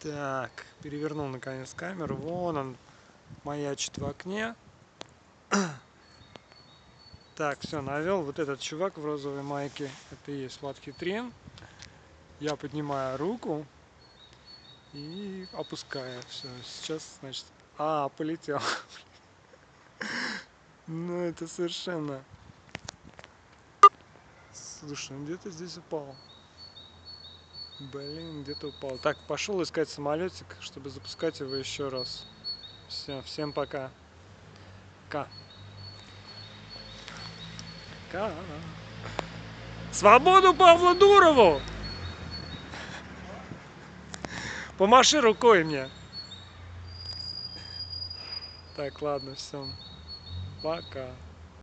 Так, перевернул наконец камеру. Вон он маячит в окне. Так, все, навел. Вот этот чувак в розовой майке. Это и есть Влад Хитрин. Я поднимаю руку и опускаю. Все, сейчас, значит... А, полетел. Ну, это совершенно... Слушай, он где-то здесь упал. Блин, где-то упал. Так, пошел искать самолетик, чтобы запускать его еще раз. Все, всем пока. Ка. Ка. Свободу Павлу Дурову! Помаши рукой мне. Так, ладно, все. Пока.